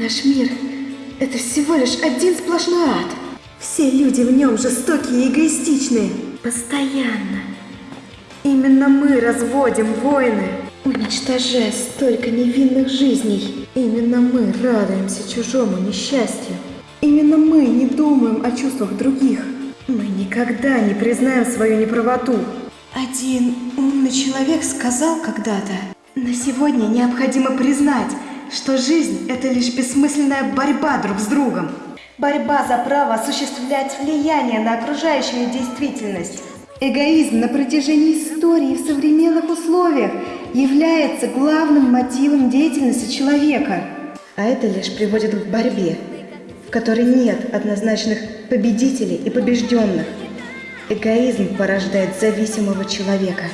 Наш мир – это всего лишь один сплошной ад. Все люди в нем жестокие и эгоистичные. Постоянно. Именно мы разводим войны, уничтожая столько невинных жизней. Именно мы радуемся чужому несчастью. Именно мы не думаем о чувствах других. Мы никогда не признаем свою неправоту. Один умный человек сказал когда-то, на сегодня необходимо признать, что жизнь – это лишь бессмысленная борьба друг с другом. Борьба за право осуществлять влияние на окружающую действительность. Эгоизм на протяжении истории в современных условиях является главным мотивом деятельности человека. А это лишь приводит к борьбе, в которой нет однозначных победителей и побежденных. Эгоизм порождает зависимого человека.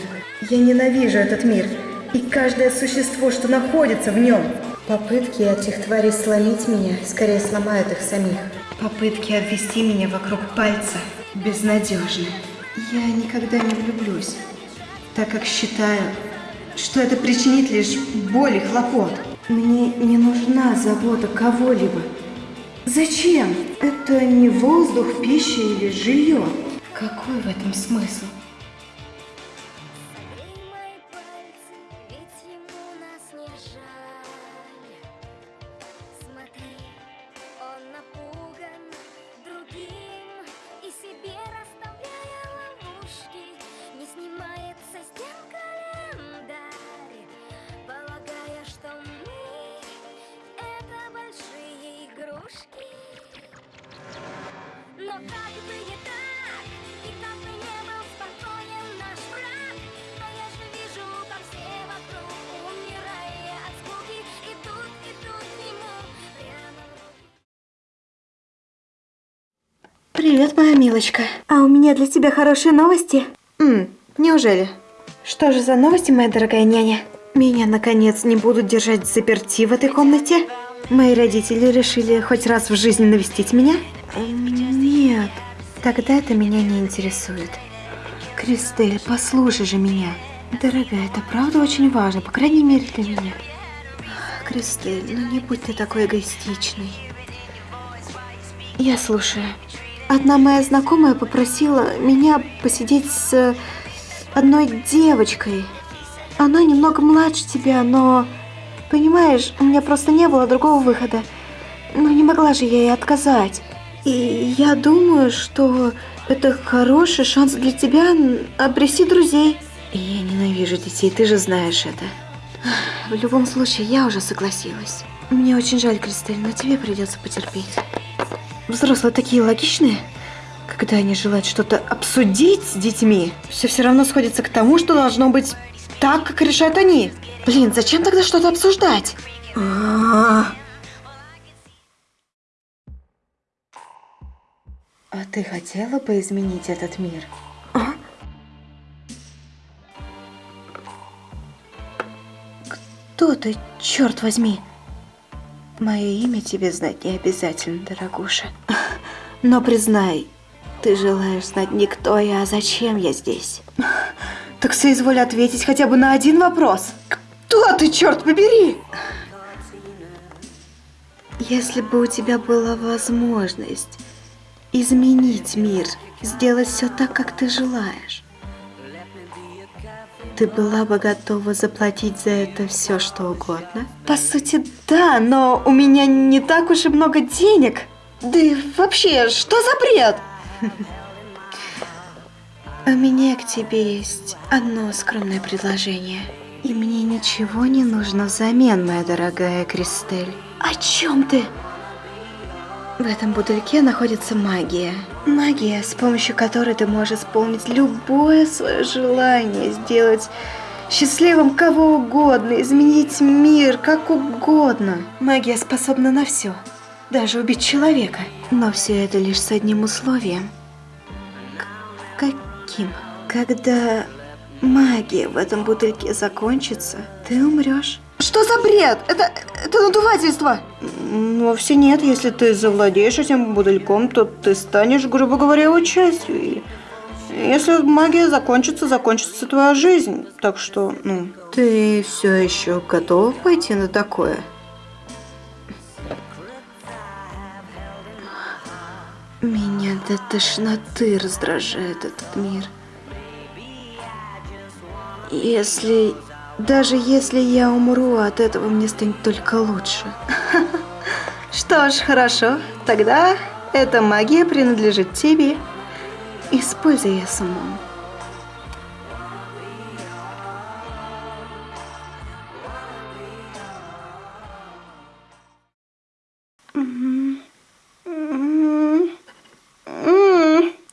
Я ненавижу этот мир и каждое существо, что находится в нем. Попытки этих тварей сломить меня скорее сломают их самих. Попытки обвести меня вокруг пальца безнадежны. Я никогда не влюблюсь, так как считаю, что это причинит лишь боль и хлопот. Мне не нужна забота кого-либо. Зачем? Это не воздух, пища или жилье. Какой в этом смысл? Привет, моя милочка. А у меня для тебя хорошие новости. М, неужели? Что же за новости, моя дорогая няня? Меня, наконец, не будут держать заперти в этой комнате? Мои родители решили хоть раз в жизни навестить меня? Нет, тогда это меня не интересует. Кристель, послушай же меня. Дорогая, это правда очень важно, по крайней мере для меня. Кристель, ну не будь ты такой эгоистичной. Я слушаю. Одна моя знакомая попросила меня посидеть с одной девочкой. Она немного младше тебя, но... Понимаешь, у меня просто не было другого выхода. Ну не могла же я ей отказать. И я думаю, что это хороший шанс для тебя обрести друзей. Я ненавижу детей, ты же знаешь это. В любом случае, я уже согласилась. Мне очень жаль, Кристель, но тебе придется потерпеть. Взрослые такие логичные. Когда они желают что-то обсудить с детьми, все все равно сходится к тому, что должно быть так, как решают они. Блин, зачем тогда что-то обсуждать? А А ты хотела бы изменить этот мир? А? Кто ты, черт возьми? Мое имя тебе знать не обязательно, дорогуша. Но признай, ты желаешь знать не кто я, а зачем я здесь. Так соизволь ответить хотя бы на один вопрос. Кто ты, черт побери? Если бы у тебя была возможность изменить мир, сделать все так, как ты желаешь, ты была бы готова заплатить за это все, что угодно? По сути, да, но у меня не так уж и много денег. Да и вообще, что за бред? У меня к тебе есть одно скромное предложение. И мне ничего не нужно взамен, моя дорогая Кристель. О чем ты? В этом бутыльке находится магия. Магия, с помощью которой ты можешь исполнить любое свое желание, сделать счастливым кого угодно, изменить мир как угодно. Магия способна на все, даже убить человека. Но все это лишь с одним условием. К каким? Когда магия в этом бутыльке закончится, ты умрешь. Что за бред? Это, это надувательство! Вовсе нет. Если ты завладеешь этим бутыльком, то ты станешь, грубо говоря, его частью. И если магия закончится, закончится твоя жизнь. Так что, ну... Ты все еще готов пойти на такое? Меня до тошноты раздражает этот мир. Если даже если я умру, от этого мне станет только лучше. Что ж, хорошо. Тогда эта магия принадлежит тебе. Используй ее с умом.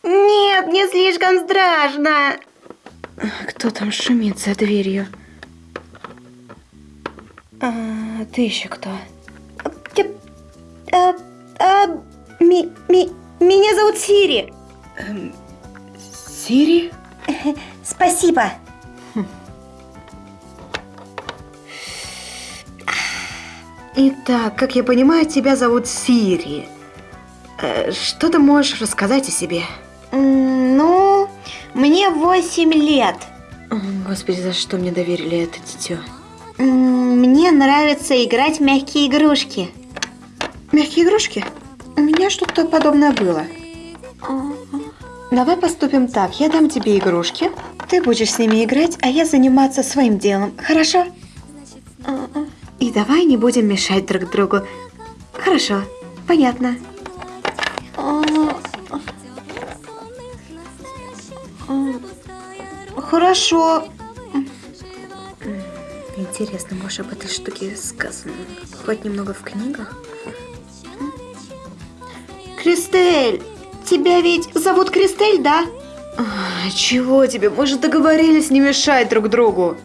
Нет, не слишком страшно. Кто там шумит за дверью? А, ты еще кто? А, а, ми, ми, меня зовут Сири. Сири? Спасибо. Итак, как я понимаю, тебя зовут Сири. Э, Что ты можешь рассказать о себе? Ну, мне 8 лет. Господи, за что мне доверили это дитё? Мне нравится играть в мягкие игрушки. Мягкие игрушки? У меня что-то подобное было. Давай поступим так. Я дам тебе игрушки. Ты будешь с ними играть, а я заниматься своим делом. Хорошо? И давай не будем мешать друг другу. Хорошо. Понятно. Хорошо. Интересно, может, об этой штуке сказано хоть немного в книгах? Кристель, тебя ведь зовут Кристель, да? А, чего тебе? Мы же договорились не мешать друг другу.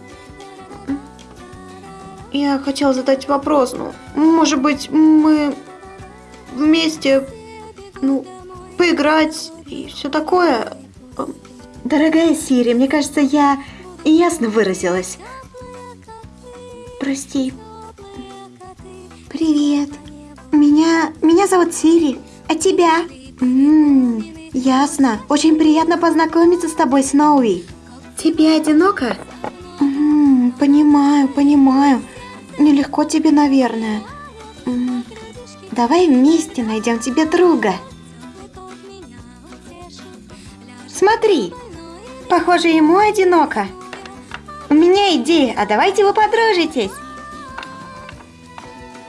Я хотела задать вопрос, ну, может быть, мы вместе, ну, поиграть и все такое. Дорогая Сири, мне кажется, я ясно выразилась. Прости. Привет. Меня, меня зовут Сири. А тебя? Ммм, ясно. Очень приятно познакомиться с тобой, Сноуи. Тебе одиноко? М, понимаю, понимаю. Нелегко тебе, наверное. М, давай вместе найдем тебе друга. Смотри, похоже, ему одиноко. У меня идея, а давайте вы подружитесь.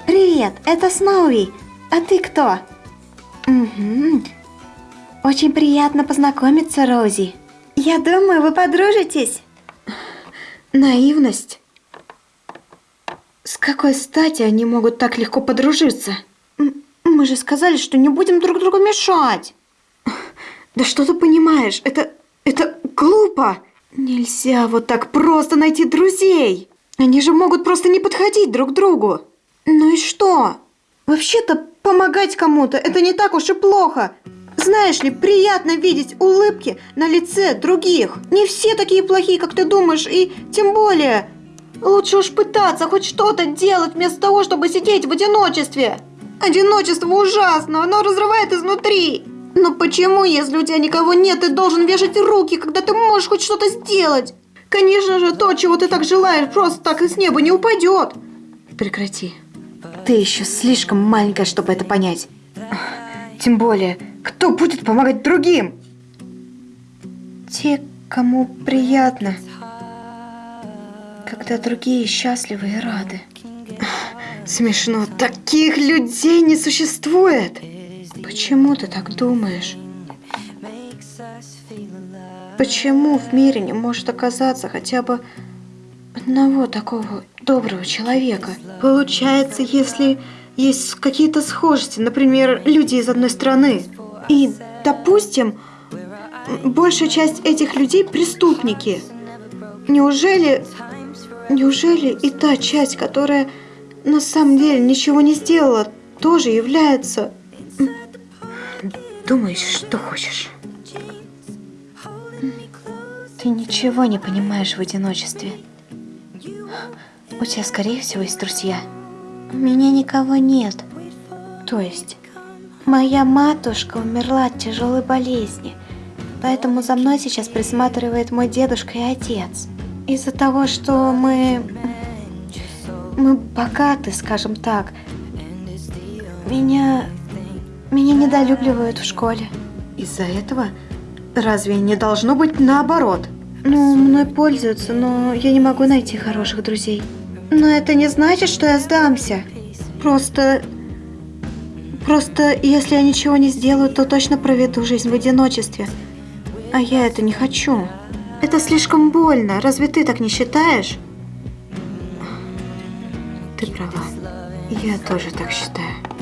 Привет, это Сноуи. А ты кто? Угу. Очень приятно познакомиться, Рози. Я думаю, вы подружитесь. Наивность. С какой стати они могут так легко подружиться? Мы же сказали, что не будем друг другу мешать. Да что ты понимаешь? Это... это глупо. Нельзя вот так просто найти друзей. Они же могут просто не подходить друг другу. Ну и что? Вообще-то помогать кому-то это не так уж и плохо. Знаешь ли, приятно видеть улыбки на лице других. Не все такие плохие, как ты думаешь, и тем более лучше уж пытаться хоть что-то делать вместо того, чтобы сидеть в одиночестве. Одиночество ужасно, оно разрывает изнутри. Но почему, если у тебя никого нет, ты должен вешать руки, когда ты можешь хоть что-то сделать? Конечно же, то, чего ты так желаешь, просто так и с неба не упадет. Прекрати. Ты еще слишком маленькая, чтобы это понять. Тем более, кто будет помогать другим? Те, кому приятно. Когда другие счастливы и рады. Смешно, таких людей не существует. Почему ты так думаешь? Почему в мире не может оказаться хотя бы одного такого доброго человека? Получается, если есть какие-то схожести, например, люди из одной страны, и, допустим, большая часть этих людей преступники. Неужели, неужели и та часть, которая на самом деле ничего не сделала, тоже является... Думаешь, что хочешь. Ты ничего не понимаешь в одиночестве. У тебя, скорее всего, есть друзья. У меня никого нет. То есть, Моя матушка умерла от тяжелой болезни, поэтому за мной сейчас присматривает мой дедушка и отец. Из-за того, что мы... Мы богаты, скажем так, меня... Меня недолюбливают в школе. Из-за этого? Разве не должно быть наоборот? Ну, мной пользуются, но я не могу найти хороших друзей. Но это не значит, что я сдамся. Просто... Просто, если я ничего не сделаю, то точно проведу жизнь в одиночестве. А я это не хочу. Это слишком больно. Разве ты так не считаешь? Ты права. Я тоже так считаю.